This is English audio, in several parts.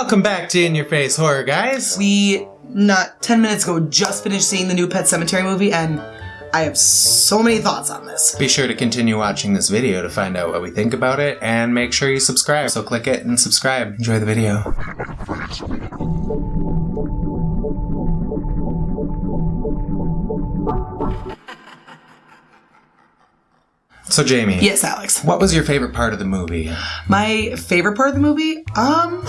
Welcome back to In Your Face Horror, guys. We, not 10 minutes ago, just finished seeing the new Pet Sematary movie, and I have so many thoughts on this. Be sure to continue watching this video to find out what we think about it, and make sure you subscribe. So click it and subscribe. Enjoy the video. So Jamie, Yes, Alex. what was your favorite part of the movie? My favorite part of the movie, um,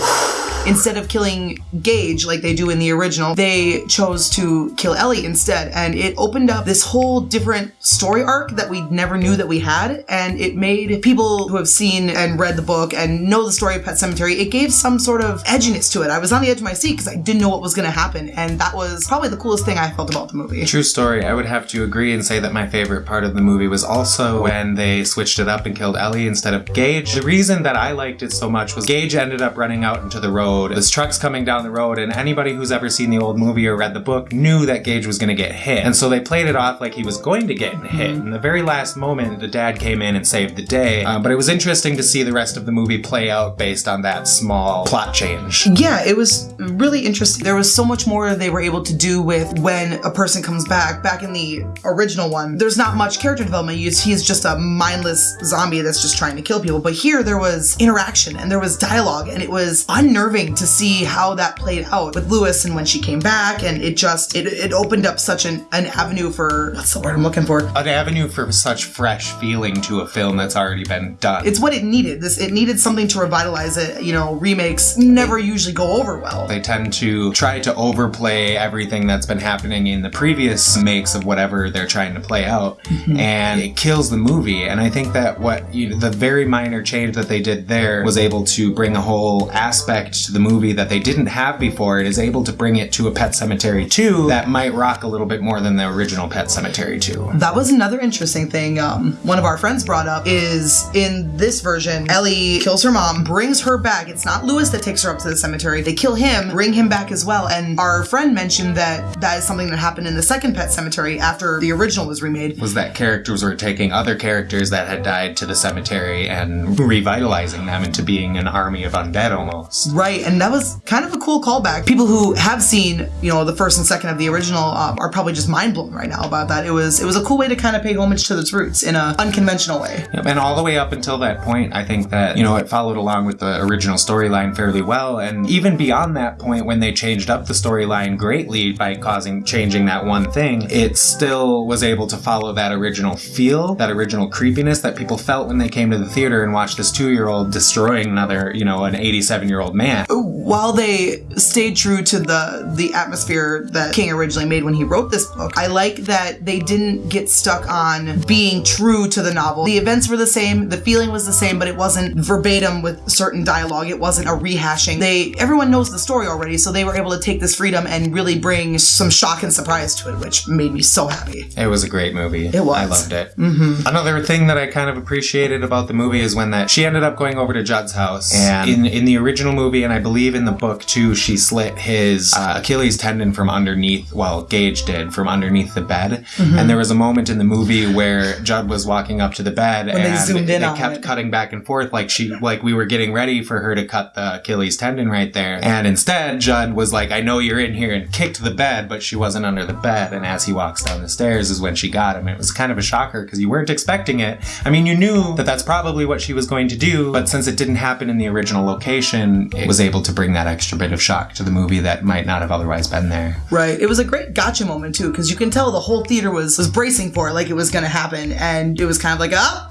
instead of killing Gage like they do in the original, they chose to kill Ellie instead, and it opened up this whole different story arc that we never knew that we had, and it made people who have seen and read the book and know the story of Pet Sematary, it gave some sort of edginess to it. I was on the edge of my seat because I didn't know what was going to happen, and that was probably the coolest thing I felt about the movie. True story. I would have to agree and say that my favorite part of the movie was also when they switched it up and killed Ellie instead of Gage. The reason that I liked it so much was Gage ended up running out into the road. This truck's coming down the road, and anybody who's ever seen the old movie or read the book knew that Gage was going to get hit. And so they played it off like he was going to get hit. In the very last moment, the dad came in and saved the day. Uh, but it was interesting to see the rest of the movie play out based on that small plot change. Yeah, it was really interesting. There was so much more they were able to do with when a person comes back. Back in the original one, there's not much character development. He's, he's just a mindless zombie that's just trying to kill people. But here there was interaction and there was dialogue, and it was unnerving to see how that played out with Louis and when she came back. And it just it, it opened up such an, an avenue for what's the word I'm looking for? An avenue for such fresh feeling to a film that's already been done. It's what it needed. This it needed something to revitalize it. You know, remakes never usually go over well. They tend to try to overplay everything that's been happening in the previous makes of whatever they're trying to play out, mm-hmm. and it kills the movie. And I think that what you know, the very minor change that they did there was able to bring a whole aspect to the movie that they didn't have before. It is able to bring it to a Pet Sematary 2 that might rock a little bit more than the original Pet Sematary 2. That was another interesting thing. Um, one of our friends brought up is in this version, Ellie kills her mom, brings her back. It's not Louis that takes her up to the cemetery. They kill him, bring him back as well. And our friend mentioned that that is something that happened in the second Pet Sematary after the original was remade. Was that characters were taking other characters that had died to the cemetery and revitalizing them into being an army of undead almost. Right, and that was kind of a cool callback. People who have seen, you know, the first and second of the original um, are probably just mind blown right now about that. It was it was a cool way to kind of pay homage to its roots in an unconventional way. Yep, and all the way up until that point, I think that, you know, it followed along with the original storyline fairly well. And even beyond that point, when they changed up the storyline greatly by causing changing that one thing, it still was able to follow that original feel, that original creepiness that people felt when they came to the theater and watched this two year old destroying another, you know, an 87 year old man. While they stayed true to the the atmosphere that King originally made when he wrote this book, I like that they didn't get stuck on being true to the novel. The events were the same, the feeling was the same, but it wasn't verbatim with certain dialogue. It wasn't a rehashing. They everyone knows the story already, so they were able to take this freedom and really bring some shock and surprise to it, which made me so happy. It was a great movie. It was. I loved it. Mm-hmm. Another thing that I kind of appreciated about the movie is when that she ended up going over to Judd's house, and in in the original movie, and I believe in the book too, she slit his uh, Achilles tendon from underneath. Well, Gage did from underneath the bed, Mm-hmm. and there was a moment in the movie where Judd was walking up to the bed, they and zoomed in they on kept it. cutting back and forth, like she like we were getting ready for her to cut the Achilles tendon right there, and instead Judd was like, "I know you're in here," and kicked the bed, but she wasn't under the bed, and as he walks down the stairs is when she got him. It was kind of a shocker because you weren't expecting it. I mean, you knew that that's probably what she was going to do, but since it didn't happen in the original location, it was able to bring that extra bit of shock to the movie that might not have otherwise been there. Right. It was a great gotcha moment too, because you can tell the whole theater was was bracing for it, like it was going to happen, and it was kind of like, oh,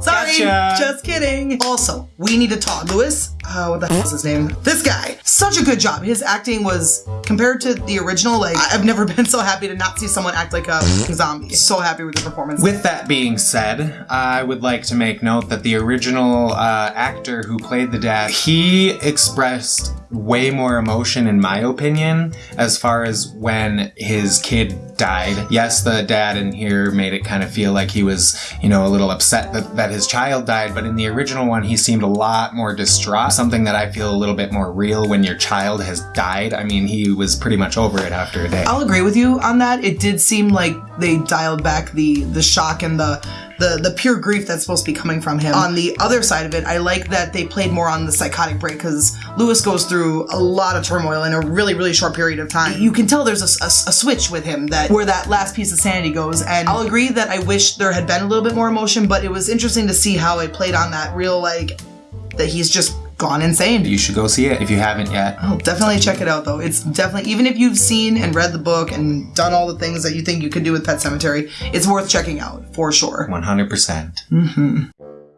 sorry, Gotcha. just kidding. Also, we need to talk. Louis, uh, what the hell is his name? This guy, such a good job. His acting was compared to the original. Like I've never been so happy to not see someone act like a zombie. So happy with the performance. With that being said, I would like to make note that the original uh, actor who played the dad, he expressed way more emotion, in my opinion, as far as when his kid died. Yes, the dad in here made it kind of feel like he was, you know, a little upset that, that his child died, but in the original one, he seemed a lot more distraught. Something that I feel a little bit more real when your child has died. I mean, he was pretty much over it after a day. I'll agree with you on that. It did seem like they dialed back the the shock and the the the pure grief that's supposed to be coming from him. On the other side of it, I like that they played more on the psychotic break because Louis goes through a lot of turmoil in a really really short period of time. You can tell there's a, a, a switch with him that where that last piece of sanity goes, and I'll agree that I wish there had been a little bit more emotion, but it was interesting to see how it played on that real like that he's just gone insane. You should go see it if you haven't yet. Oh, definitely check it out though. It's definitely even if you've seen and read the book and done all the things that you think you could do with Pet Sematary, it's worth checking out for sure. 100%. percent mm-hmm.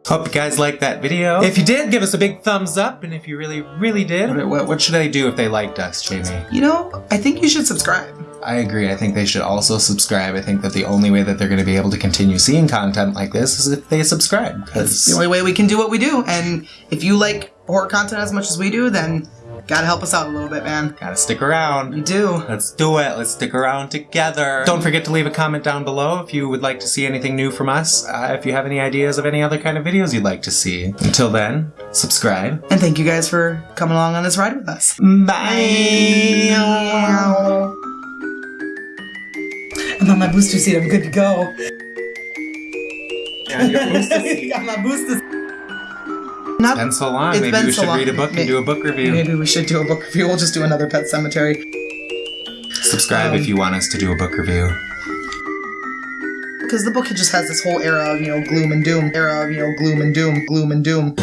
Hope you guys liked that video. If you did, give us a big thumbs up. And if you really, really did, what, what should they do if they liked us, Jamie? You know, I think you should subscribe. I agree. I think they should also subscribe. I think that the only way that they're going to be able to continue seeing content like this is if they subscribe. It's the only way we can do what we do. And if you like horror content as much as we do, then gotta help us out a little bit, man. Gotta stick around. You do. Let's do it. Let's stick around together. Don't forget to leave a comment down below if you would like to see anything new from us. Uh, if you have any ideas of any other kind of videos you'd like to see. Until then, subscribe. And thank you guys for coming along on this ride with us. Bye. I'm on my booster seat. I'm good to go. Yeah, your booster seat. Got my booster. Not been so long. It's Maybe we so should long. read a book May- and do a book review. Maybe we should do a book review. We'll just do another Pet Sematary. Subscribe Um, if you want us to do a book review. Because the book just has this whole era of, you know, gloom and doom. Era of, you know, gloom and doom, gloom and doom.